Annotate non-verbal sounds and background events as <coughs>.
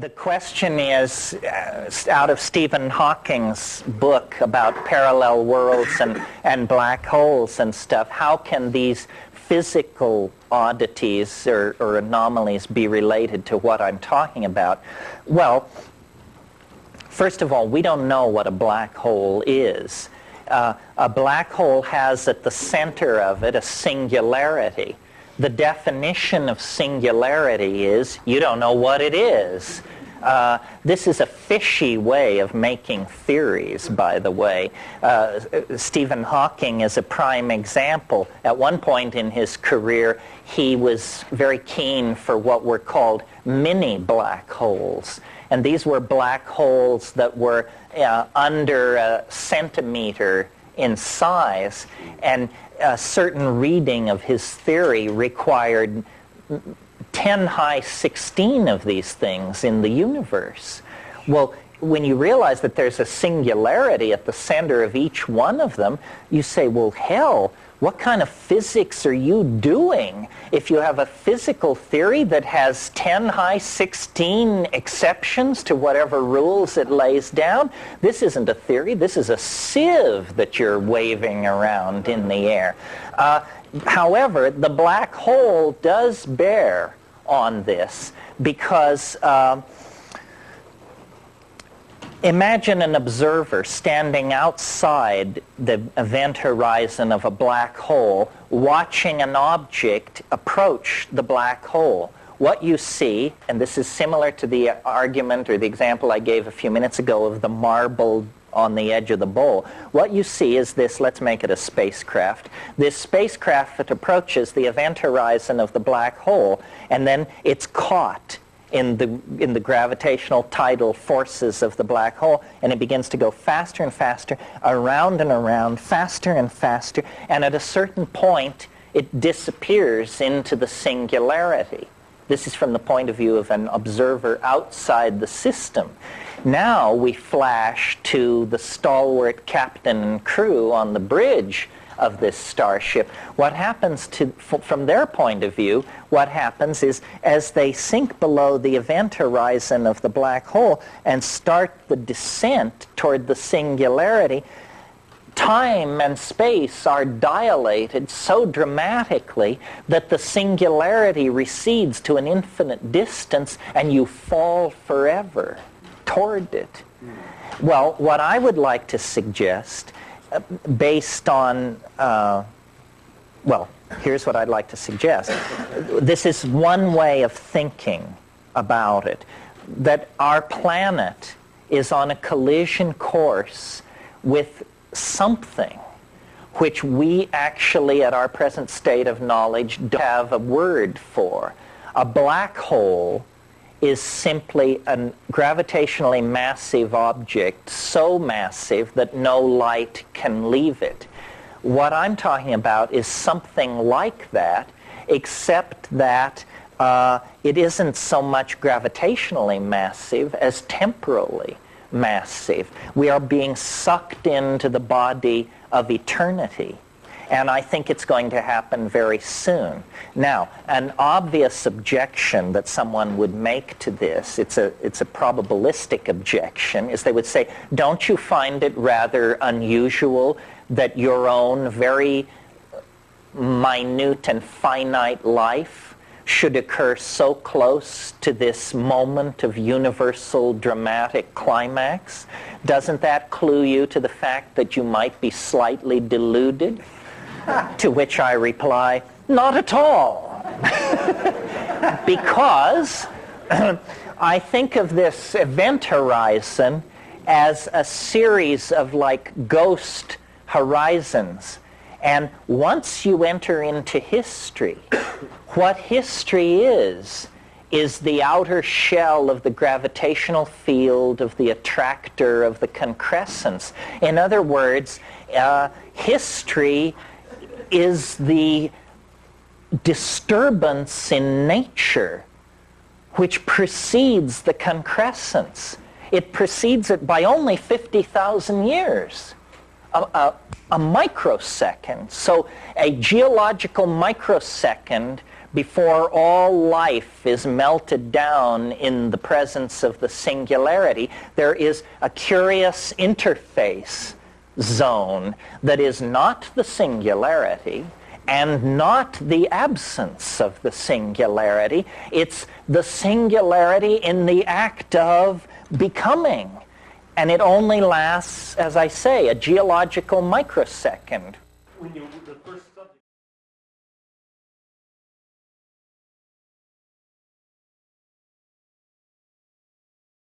the question is uh, out of Stephen Hawking's book about parallel worlds and, and black holes and stuff, how can these physical oddities or, or anomalies be related to what I'm talking about? Well, first of all, we don't know what a black hole is. Uh, a black hole has at the center of it a singularity. The definition of singularity is you don't know what it is. Uh, this is a fishy way of making theories, by the way. Uh, Stephen Hawking is a prime example. At one point in his career, he was very keen for what were called mini black holes. And these were black holes that were uh, under a centimeter in size. And a certain reading of his theory required 10 high 16 of these things in the universe. Well, when you realize that there's a singularity at the center of each one of them, you say, well, hell, what kind of physics are you doing if you have a physical theory that has 10 high 16 exceptions to whatever rules it lays down? This isn't a theory. This is a sieve that you're waving around in the air. Uh, however, the black hole does bear on this because uh, imagine an observer standing outside the event horizon of a black hole watching an object approach the black hole. What you see, and this is similar to the argument or the example I gave a few minutes ago of the marble on the edge of the bowl. What you see is this, let's make it a spacecraft. This spacecraft that approaches the event horizon of the black hole, and then it's caught in the, in the gravitational tidal forces of the black hole, and it begins to go faster and faster, around and around, faster and faster, and at a certain point, it disappears into the singularity. This is from the point of view of an observer outside the system. Now we flash to the stalwart captain and crew on the bridge of this starship. What happens to, from their point of view, what happens is as they sink below the event horizon of the black hole and start the descent toward the singularity, time and space are dilated so dramatically that the singularity recedes to an infinite distance and you fall forever toward it. Well, what I would like to suggest, based on, uh, well, here's what I'd like to suggest. This is one way of thinking about it, that our planet is on a collision course with something which we actually, at our present state of knowledge, don't have a word for. A black hole is simply a gravitationally massive object, so massive that no light can leave it. What I'm talking about is something like that, except that uh, it isn't so much gravitationally massive as temporally massive. We are being sucked into the body of eternity and I think it's going to happen very soon. Now, an obvious objection that someone would make to this, it's a, it's a probabilistic objection, is they would say, don't you find it rather unusual that your own very minute and finite life should occur so close to this moment of universal dramatic climax? Doesn't that clue you to the fact that you might be slightly deluded? To which I reply, not at all. <laughs> because <clears throat> I think of this event horizon as a series of like ghost horizons. And once you enter into history, <coughs> what history is, is the outer shell of the gravitational field of the attractor of the concrescence. In other words, uh, history is the disturbance in nature which precedes the concrescence. It precedes it by only 50,000 years, a, a, a, microsecond. So a geological microsecond before all life is melted down in the presence of the singularity, there is a curious interface zone that is not the singularity and not the absence of the singularity. It's the singularity in the act of becoming. And it only lasts, as I say, a geological microsecond.